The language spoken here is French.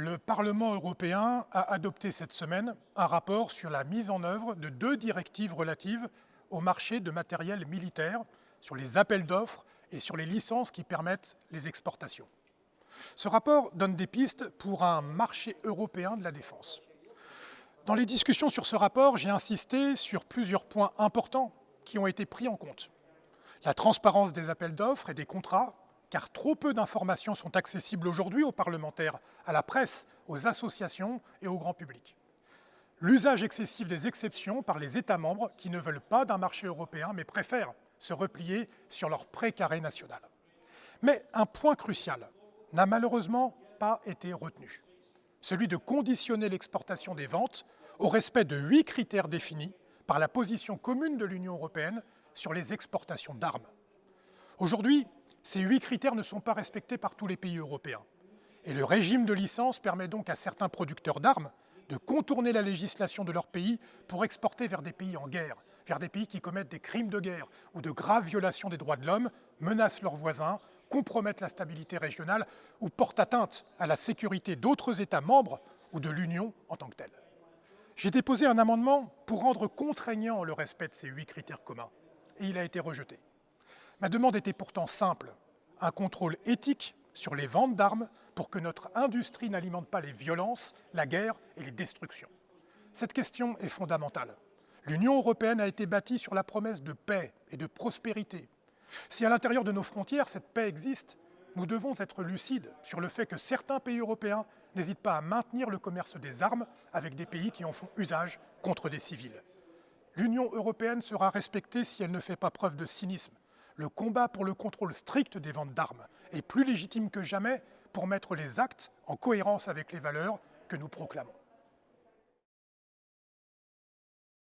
le Parlement européen a adopté cette semaine un rapport sur la mise en œuvre de deux directives relatives au marché de matériel militaire, sur les appels d'offres et sur les licences qui permettent les exportations. Ce rapport donne des pistes pour un marché européen de la défense. Dans les discussions sur ce rapport, j'ai insisté sur plusieurs points importants qui ont été pris en compte. La transparence des appels d'offres et des contrats, car trop peu d'informations sont accessibles aujourd'hui aux parlementaires, à la presse, aux associations et au grand public. L'usage excessif des exceptions par les États membres qui ne veulent pas d'un marché européen mais préfèrent se replier sur leur précaré national. Mais un point crucial n'a malheureusement pas été retenu, celui de conditionner l'exportation des ventes au respect de huit critères définis par la position commune de l'Union européenne sur les exportations d'armes. Aujourd'hui, ces huit critères ne sont pas respectés par tous les pays européens. Et le régime de licence permet donc à certains producteurs d'armes de contourner la législation de leur pays pour exporter vers des pays en guerre, vers des pays qui commettent des crimes de guerre ou de graves violations des droits de l'homme, menacent leurs voisins, compromettent la stabilité régionale ou portent atteinte à la sécurité d'autres États membres ou de l'Union en tant que telle. J'ai déposé un amendement pour rendre contraignant le respect de ces huit critères communs, et il a été rejeté. Ma demande était pourtant simple, un contrôle éthique sur les ventes d'armes pour que notre industrie n'alimente pas les violences, la guerre et les destructions. Cette question est fondamentale. L'Union européenne a été bâtie sur la promesse de paix et de prospérité. Si à l'intérieur de nos frontières cette paix existe, nous devons être lucides sur le fait que certains pays européens n'hésitent pas à maintenir le commerce des armes avec des pays qui en font usage contre des civils. L'Union européenne sera respectée si elle ne fait pas preuve de cynisme, le combat pour le contrôle strict des ventes d'armes est plus légitime que jamais pour mettre les actes en cohérence avec les valeurs que nous proclamons.